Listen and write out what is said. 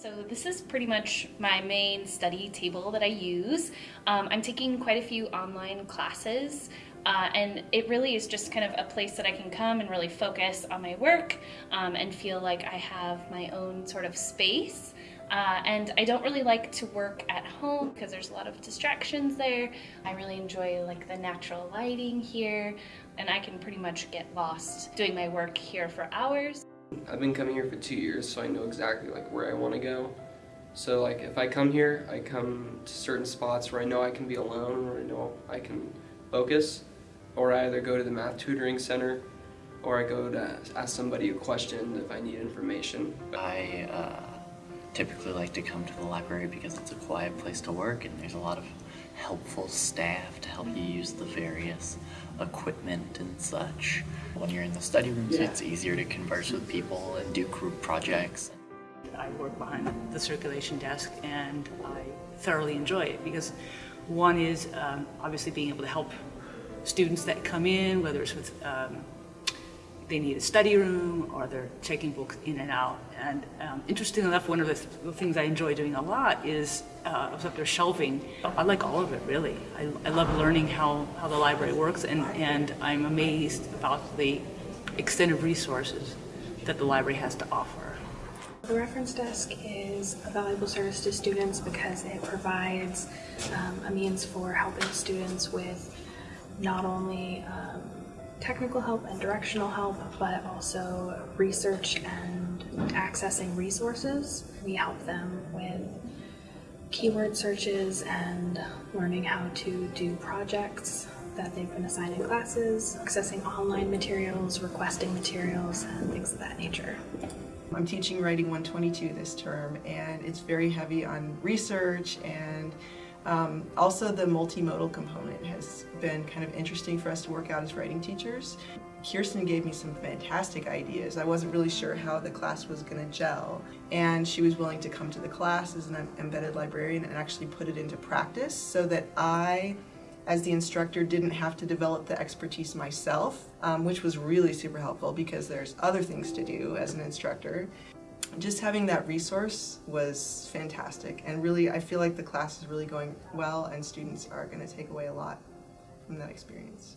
So this is pretty much my main study table that I use. Um, I'm taking quite a few online classes uh, and it really is just kind of a place that I can come and really focus on my work um, and feel like I have my own sort of space. Uh, and I don't really like to work at home because there's a lot of distractions there. I really enjoy like the natural lighting here and I can pretty much get lost doing my work here for hours. I've been coming here for two years so I know exactly like where I want to go. So like if I come here, I come to certain spots where I know I can be alone, where I know I can focus, or I either go to the math tutoring center or I go to ask somebody a question if I need information. I uh, typically like to come to the library because it's a quiet place to work and there's a lot of helpful staff to help you use the various equipment and such. When you're in the study rooms, yeah. it's easier to converse with people and do group projects. I work behind the circulation desk and I thoroughly enjoy it because one is um, obviously being able to help students that come in, whether it's with um, they need a study room or they're checking books in and out. And um, interesting enough, one of the, th the, things I enjoy doing a lot is uh, up there shelving. I like all of it, really. I, I love learning how, how the library works, and, and I'm amazed about the extent of resources that the library has to offer. The reference desk is a valuable service to students because it provides um, a means for helping students with not only um, technical help and directional help, but also research and accessing resources. We help them with keyword searches and learning how to do projects that they've been assigned in classes, accessing online materials, requesting materials, and things of that nature. I'm teaching Writing 122 this term and it's very heavy on research and um, also the multimodal component has been kind of interesting for us to work out as writing teachers. Kirsten gave me some fantastic ideas. I wasn't really sure how the class was going to gel and she was willing to come to the class as an embedded librarian and actually put it into practice so that I as the instructor didn't have to develop the expertise myself, um, which was really super helpful because there's other things to do as an instructor just having that resource was fantastic and really I feel like the class is really going well and students are going to take away a lot from that experience.